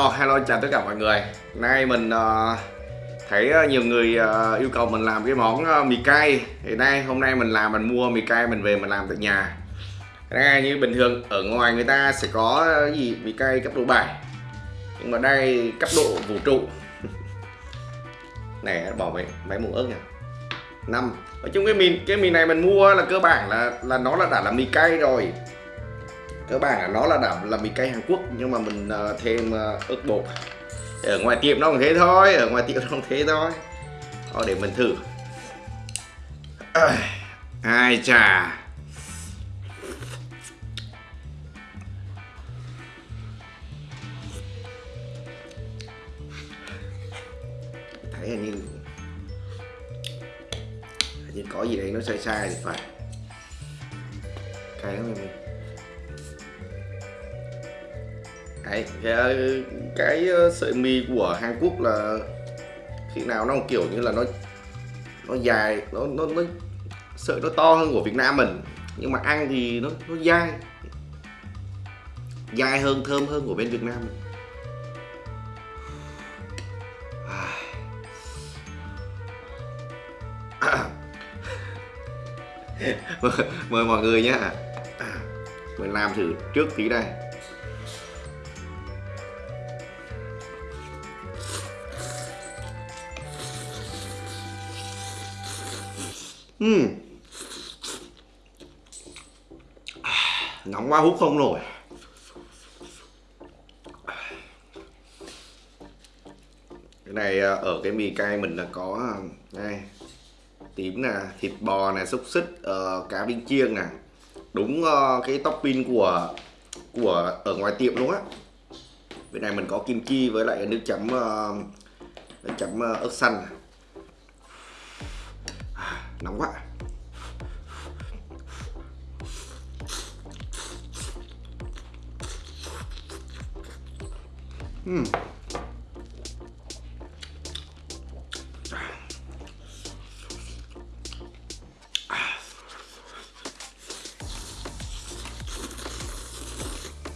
Oh, hello chào tất cả mọi người. Nay mình uh, thấy ờ, nhiều người uh, yêu cầu mình làm cái món uh, mì cay. Thì nay hôm nay mình làm mình mua mì cay mình về mình làm tại nhà. Đây như bình thường ở ngoài người ta sẽ có uh, gì? Mì cay cấp độ 7 Nhưng mà đây cấp độ vũ trụ. Này bỏ mấy, mấy muỗng ớt nha. Năm. Nói chung cái mì cái mì này mình mua là cơ bản là là nó là đã là mì cay rồi cơ bản nó là đảm là mì cay Hàn Quốc nhưng mà mình uh, thêm uh, ớt bột. Ở ngoài tiệm nó cũng thế thôi ở ngoài tiệm nó cũng thế thôi. Thôi để mình thử. Ai chà. Thấy hình như hình như có gì đấy nó sai sai thì phải. Cay lắm mình Đấy, ờ, cái, cái sợi mì của Hàn Quốc là khi nào nó kiểu như là nó nó dài nó nó nó sợi nó to hơn của Việt Nam mình. Nhưng mà ăn thì nó nó dai dai hơn thơm hơn của bên Việt Nam mình. mời mọi người nhé mình làm thử trước tí đây. Uhm. nóng quá hút không nổi. Cái này à, ở cái mì cay mình là có à, đây. Tím nè thịt bò nè xúc xích uh, cá viên chiên nè. Đúng uh, cái topping của của ở ngoài tiệm luôn á. Bên này mình có kim chi với lại nước chấm uh, nước chấm uh, ớt xanh nóng quá uhm.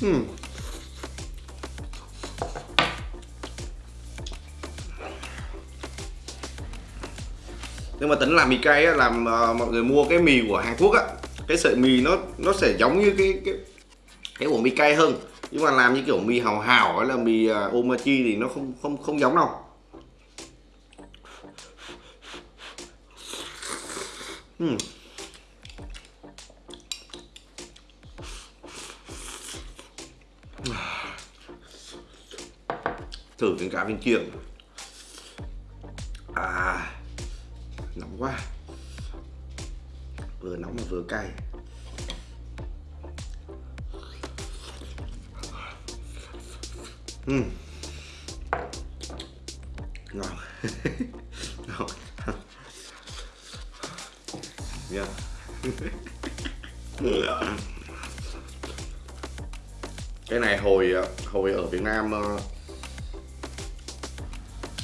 Hmm. hmm. Nhưng mà tính làm mì cay á, làm uh, mọi người mua cái mì của Hàn Quốc á cái sợi mì nó nó sẽ giống như cái cái cái của mì cay hơn. Nhưng mà làm như kiểu mì hào hào hay là mì uh, omachi thì nó không không không giống đâu. Hmm. thử cái cá viên chiên uhm. ngon ngon yeah. Dạ. cái này hồi hồi ở Việt Nam ờ,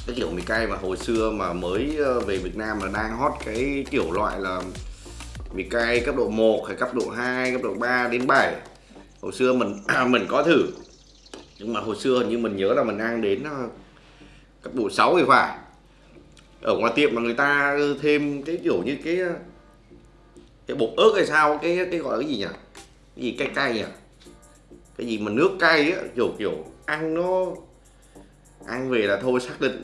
cái kiểu mì cay mà hồi xưa mà mới ờ, về Việt Nam là đang hot cái kiểu loại là mì cay cấp độ 1 hay cấp độ 2, cấp độ 3 đến 7 hồi xưa mình mình có thử nhưng mà hồi xưa hình như mình nhớ là mình ăn đến cấp độ 6 thì phải. Ở ngoài tiệm mà người ta thêm cái kiểu như cái ờ, cái bột ớt hay sao cái cái gọi là cái gì nhỉ? Cái gì cay cay nhỉ? Cái gì mà nước cay á kiểu kiểu ăn nó ăn về là thôi xác định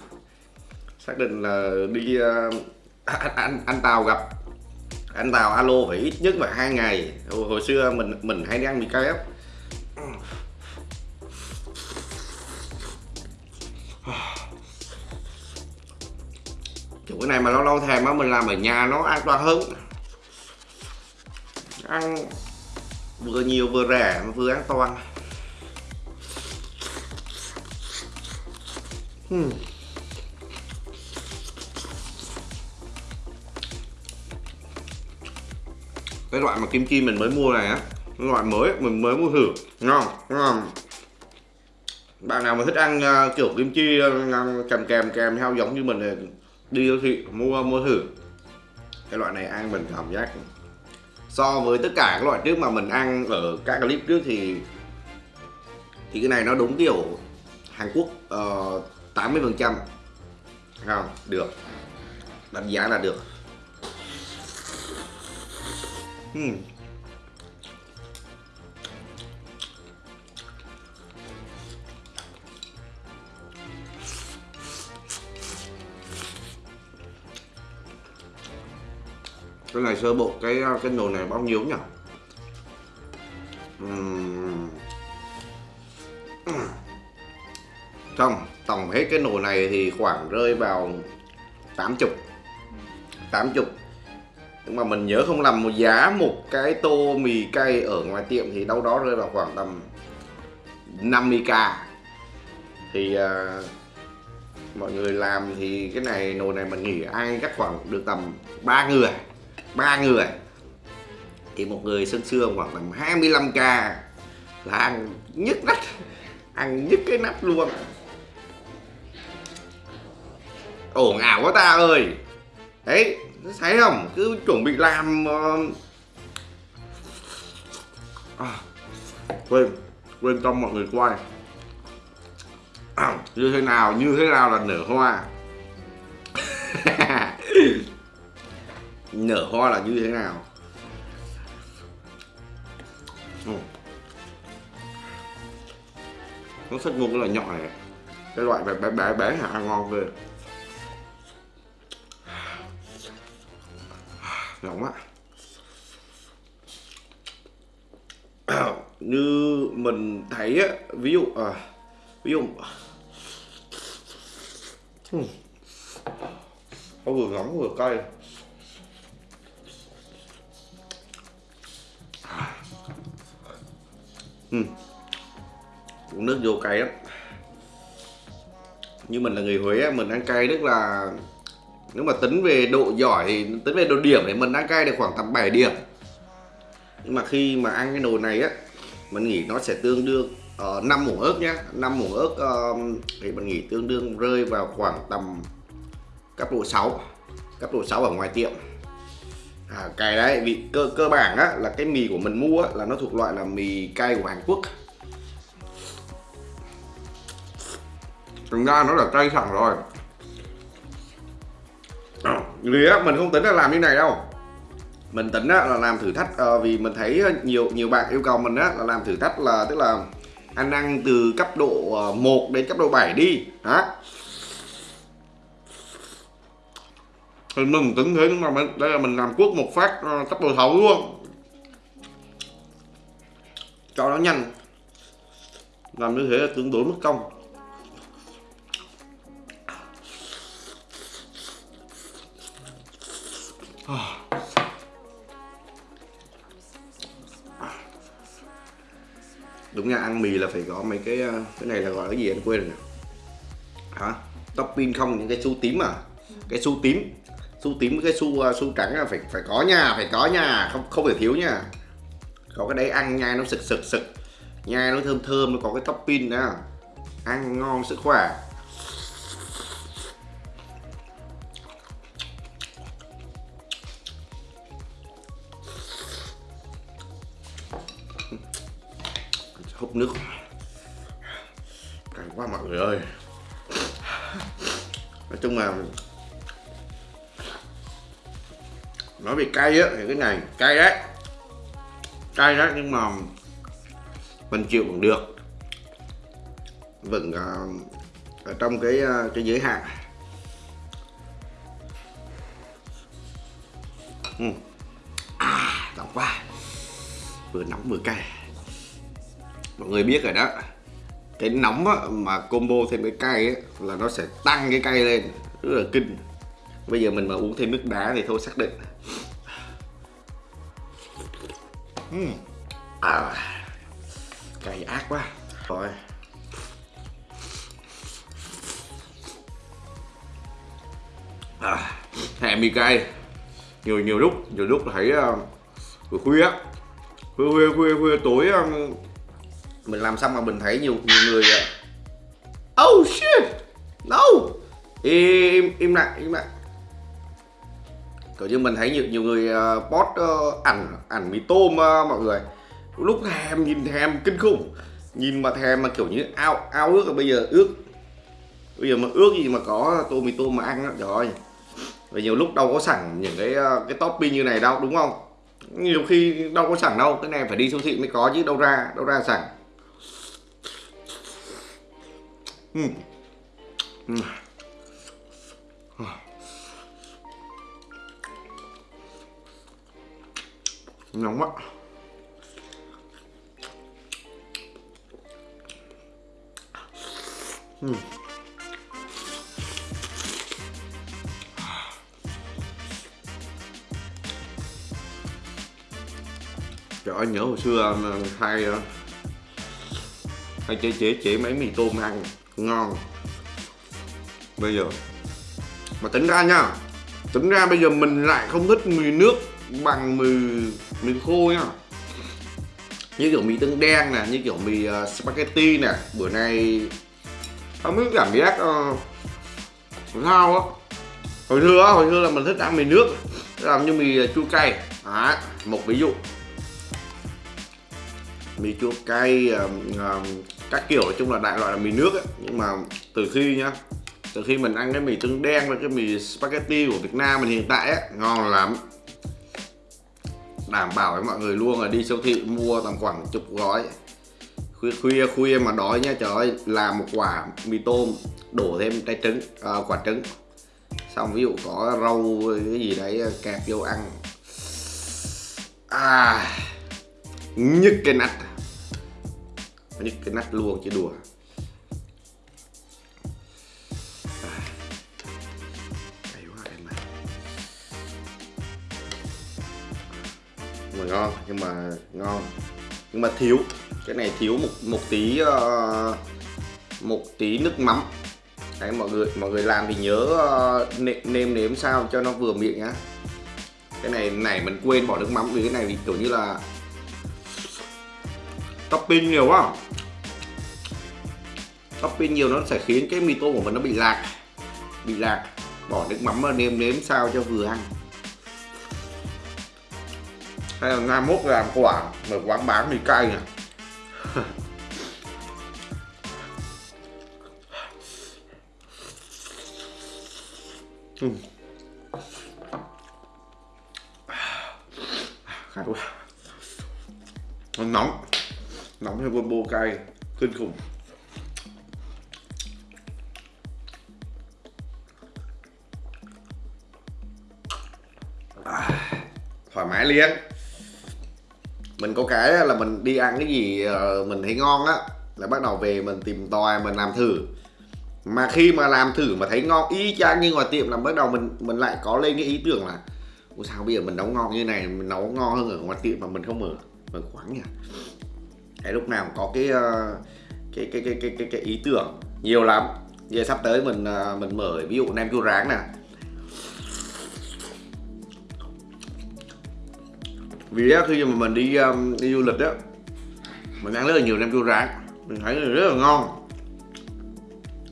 xác định là đi uh, anh, anh anh tàu gặp anh tàu alo phải ít nhất là hai ngày. Hồi, hồi xưa mình mình hay đi ăn mì cay á cái này mà lâu lâu thèm á mình làm ở nhà nó an toàn hơn. Ăn vừa nhiều vừa rẻ mà vừa an toàn. Hmm. cái loại mà kim chi mình mới mua này á loại mới mình mới mua thử. Ngon ngon. Bạn nào mà thích ăn uh, kiểu kim chi ờ, uh, kèm kèm kèm theo giống như mình thì đi siêu thị mua mua thử. Cái loại này ăn mình cảm giác so với tất cả các loại trước mà mình ăn ở các clip trước thì thì cái này nó đúng kiểu Hàn Quốc ờ, uh, 80 phần trăm. Không? Được. Đánh giá là được. Hmm. Cái này sơ bộ cái à, cái nồi này bao nhiêu nhỉ? Uhm. không tổng hết cái nồi này thì khoảng rơi vào 80 80 nhưng mà mình nhớ không lầm một giá một cái tô mì cay ở ngoài tiệm thì đâu đó rơi vào khoảng tầm 50k thì uh, mọi người làm thì cái này nồi này mình nghĩ ai chắc khoảng được tầm ba người ba người. Thì một người sân xương khoảng tầm 25k là ăn nhức nách ăn nhức cái nắp luôn. Ồn ào quá ta ơi. Đấy thấy không? Cứ chuẩn bị làm uh... à, quên quên cho mọi người quay à, như thế nào như thế nào là nở hoa? nở hoa là như thế nào? Ừ. nó thích mua cái loại nhỏ này. Cái loại bé bé bé, bé hả? À, ngon ghê. Nóng á như mình thấy á ví dụ à, ví dụ ừ. nó vừa nóng vừa cay. Ừ. uống nước vô cay lắm. Như mình là người Huế mình ăn cay rất là nếu mà tính về độ giỏi thì tính về độ điểm thì mình ăn cay được khoảng tầm 7 điểm. Nhưng mà khi mà ăn cái nồi này á mình nghĩ nó sẽ tương đương ờ, uh, 5 muỗng ớt nhá. 5 muỗng ớt uh, thì mình nghĩ tương đương rơi vào khoảng tầm cấp độ 6 cấp độ 6 ở ngoài tiệm à, cái đấy vì cơ cơ bản á là cái mì của mình mua á, là nó thuộc loại là mì cay của Hàn Quốc. Thực ra nó là cay sẵn rồi. Vì á mình không tính là làm như này đâu. Mình tính á, là làm thử thách à, vì mình thấy nhiều nhiều bạn yêu cầu mình á, là làm thử thách là tức là anh ăn từ cấp độ ờ, 1 đến cấp độ 7 đi. Đó. Thì mình tưởng thế nhưng mà mình, đây là mình làm cuốc một phát tắp cấp độ 6 luôn. Cho nó nhanh. Làm như thế là tương đối mất công. Đúng nha ăn mì là phải có mấy cái ờ, cái này là gọi là cái gì anh quên rồi hả? Topping không những cái su tím à? Cái su tím su tím cái su xu à, su trắng là phải phải có nhà phải có nhà không không thể thiếu nha. Có cái đấy ăn nhai nó sực sực sực. Nhai nó thơm thơm, nó có cái topping đó. Ăn ngon sức khỏe. Hút nước. Cay quá mọi người ơi. Nói chung là nói về cay á thì cái này cay đấy. Cay đấy nhưng mà mình chịu cũng được. Vẫn uh, ờ, ở trong cái uh, cái giới hạn. Ừ. à nóng quá. Vừa nóng vừa cay. Mọi người biết rồi đó. Cái nóng á, mà combo thêm cái cay á, là nó sẽ tăng cái cay lên. Rất là kinh. Bây giờ mình mà uống thêm nước đá thì thôi xác định. Hmm. à, cay ác quá. Rồi. À, hẹn mì cay. Nhiều nhiều lúc nhiều lúc thấy uh, khuya khuya khuya khuya, khuya tối um, mình làm xong mà mình thấy nhiều nhiều người ờ, oh shit! No! Im im lặng im lặng kiểu như mình thấy nhiều nhiều người uh, post uh, ảnh ảnh mì tôm uh, mọi người. Lúc thèm nhìn thèm kinh khủng. Nhìn mà thèm mà kiểu như ao ao ước bây giờ ước. Bây giờ mà ước gì mà có tô mì tôm mà ăn đó trời ơi. Và nhiều lúc đâu có sẵn những cái cái topping như này đâu đúng không? Nhiều khi đâu có sẵn đâu cái này phải đi siêu thị mới có chứ đâu ra đâu ra sẵn. Uhm. Uhm. Nóng quá. Uhm. Trời ơi, nhớ hồi xưa ờ, hay hay chế chế chế mấy mì tôm ăn. Ngon. Bây giờ. Mà tính ra nha. Tính ra bây giờ mình lại không thích mì nước bằng mì mì khô nhá. Như kiểu mì tương đen nè như kiểu mì uh, spaghetti nè. Bữa nay không biết cảm giác uh, sao á. Hồi xưa á hồi xưa là mình thích ăn mì nước làm như mì chua cay. À, một ví dụ. Mì chua cay uh, uh, các kiểu nói chung là đại loại là mì nước ấy. nhưng mà từ khi nhá từ khi mình ăn cái mì tương đen và cái mì spaghetti của Việt Nam mình hiện tại ấy, ngon lắm đảm bảo với mọi người luôn là đi siêu thị mua tầm khoảng chục gói. Khuya khuya khuya mà đói nha trời ơi làm một quả mì tôm đổ thêm trái trứng à, quả trứng. Xong ví dụ có rau cái gì đấy kẹp vô ăn. À nhức cái nách. Nhức cái nách luôn chứ đùa. Ngon nhưng mà ngon. Nhưng mà thiếu cái này thiếu một một tí uh, một tí nước mắm. Đấy mọi người mọi người làm thì nhớ ờ, uh, nêm, nêm nếm sao cho nó vừa miệng nhá. Cái này này mình quên bỏ nước mắm vì cái này thì kiểu như là topping nhiều quá. Topping nhiều nó sẽ khiến cái mì tôm của mình nó bị lạc bị lạc. Bỏ nước mắm và nêm nếm sao cho vừa ăn hay là ngày mốt làm quả mở quán bán mì cay nhỉ? ừ. khát quá nó nóng nóng hay combo cay kinh khủng thoải mái liền mình có cái là mình đi ăn cái gì ờ, mình thấy ngon á là bắt đầu về mình tìm tòi mình làm thử. Mà khi mà làm thử mà thấy ngon y chang như ngoài tiệm là bắt đầu mình mình lại có lên cái ý tưởng là Ủa sao bây giờ mình nấu ngon như này mình nấu ngon hơn ở ngoài tiệm mà mình không mở mở quán nhỉ? Cái lúc nào có cái ờ, cái cái cái cái cái, cái ý tưởng nhiều lắm. Giờ sắp tới mình ờ, mình mở ví dụ nem chua rán nè vì á, khi mà mình đi um, đi du lịch á mình ăn rất là nhiều nem chua rán. Mình thấy rất là ngon.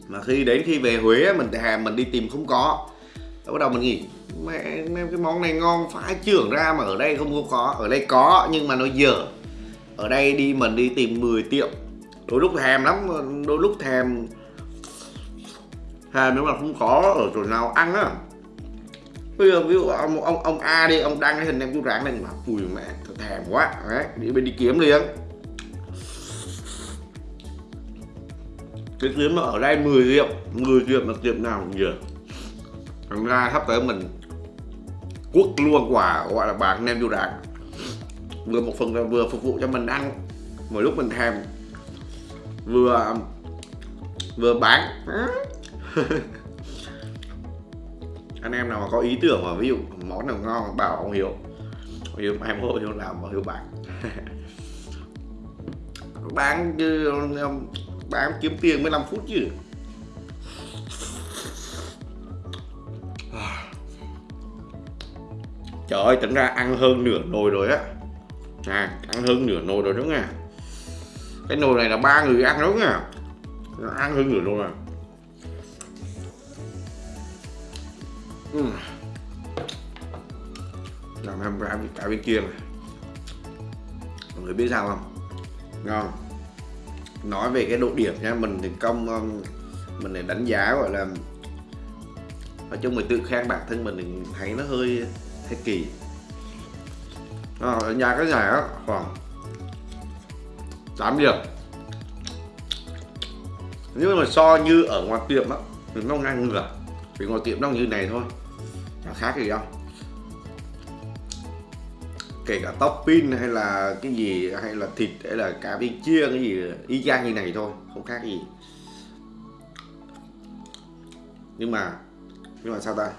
Mà khi đến khi về Huế mình thèm mình đi tìm không có. Đó bắt đầu mình nghĩ mẹ cái món này ngon phải trưởng ra mà ở đây không có ở đây có nhưng mà nó dở. Ở đây đi mình đi tìm 10 tiệm. Đôi lúc thèm lắm đôi lúc thèm thèm nếu mà không có ở chỗ nào ăn á bây giờ ví dụ ông ông ông A đi, ông đăng cái hình em chú rán lên mà. Ui mẹ thèm quá. Đấy, đi bên đi kiếm liền. Cái kiếm mà ở đây 10 triệu 10 triệu mà tiệm nào cũng giờ thành ra sắp tới mình quốc luôn quả gọi là bán nem chú rán vừa một phần là vừa phục vụ cho mình ăn mỗi lúc mình thèm. Vừa vừa bán. anh em nào mà có ý tưởng mà ví dụ món nào ngon, bảo ông hiếu. Ông hiếu em mốt hiếu làm và hiếu bán. Bán chứ bán kiếm tiền 15 phút chứ. Trời ơi, tính ra ăn hơn nửa nồi rồi á. À ăn hơn nửa nồi rồi đúng không cái nồi này là ba người ăn đúng không ăn hơn nửa nồi rồi. Ừ. làm em cả, cái bên kia này. Mọi người biết sao không? Ngon nói về cái độ điểm nha mình thì công um, mình để đánh giá gọi là nói chung mình tự khen bản thân mình thì thấy nó hơi hơi kỳ. À, đánh giá cái giải á khoảng 8 điểm. Nhưng mà so như ở ngoài tiệm á thì nó ngang ngửa vì ngoài tiệm nó như này thôi. Chả khác gì đâu. Kể cả topping hay là cái gì, hay là thịt, hay là cá viên chiên cái gì, y chang như này thôi, không khác gì. Nhưng mà nhưng mà sao ta?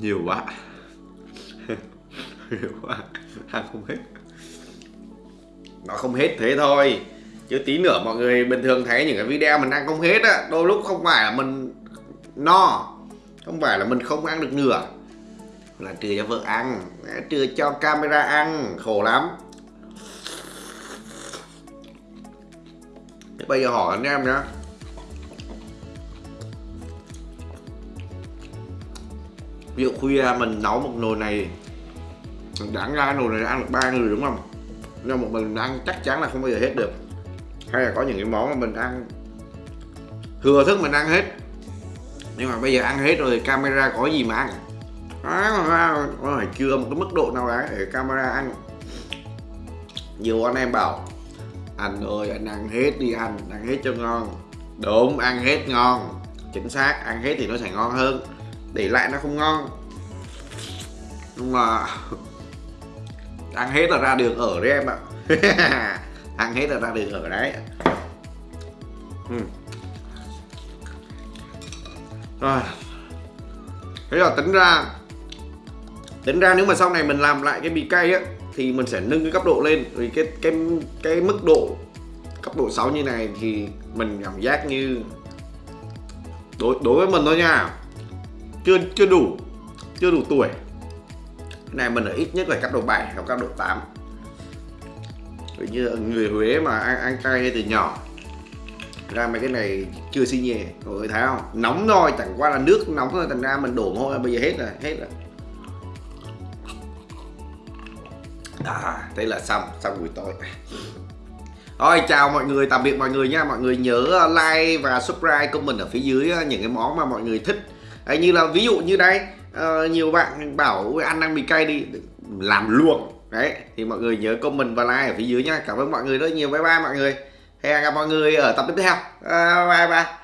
Nhiều quá. Nhiều quá. Ăn không hết. Nó không hết thế thôi chứ tí nữa mọi người bình thường thấy những cái video mình ăn không hết á, đôi lúc không phải là mình no, không phải là mình không ăn được nửa là trừ cho vợ ăn, trừ cho camera ăn, khổ lắm. Thế bây giờ hỏi anh em nhá. Ví dụ khuya mình nấu một nồi này, đáng ra nồi này ăn được ba người đúng không? Nhưng một mình ăn chắc chắn là không bao giờ hết được hay là có những cái món mà mình ăn, thừa thức mình ăn hết. Nhưng mà bây giờ ăn hết rồi camera có gì mà ăn? Nó phải chưa một cái mức độ nào đấy để camera ăn. Nhiều anh em bảo, anh ơi, anh ăn hết đi anh ăn hết cho ngon. Đúng, ăn hết ngon. Chính xác, ăn hết thì nó sẽ ngon hơn. Để lại nó không ngon. Nhưng mà ăn hết là ra đường ở đấy em ạ. ăn hết là ra đường ở đấy. Uhm. rồi. Thế là tính ra tính ra nếu mà sau này mình làm lại cái bì cay á, thì mình sẽ nâng cái cấp độ lên. Vì cái cái cái mức độ, cấp độ 6 như này thì mình cảm giác như đối đối với mình thôi nha. Chưa chưa đủ chưa đủ tuổi. Cái này mình ở ít nhất là cấp độ 7 hoặc cấp độ 8 Vậy như người Huế mà ăn, ăn cay từ nhỏ. Ra mấy cái này chưa xi nhẹ. Mọi người thấy không? Nóng thôi chẳng qua là nước nóng thôi thành ra mình đổ thôi bây giờ hết rồi hết rồi. À, thế là xong xong buổi tối. Rồi chào mọi người tạm biệt mọi người nha. Mọi người nhớ ờ, like và subscribe comment ở phía dưới ờ, những cái món mà mọi người thích. Đấy, như là ví dụ như đây uh, nhiều bạn bảo ăn ăn mì cay đi làm luôn đấy thì mọi người nhớ comment và like ở phía dưới nha cảm ơn mọi người rất nhiều. Bye bye mọi người. Hẹn gặp mọi người ở tập tiếp theo. Uh, bye bye.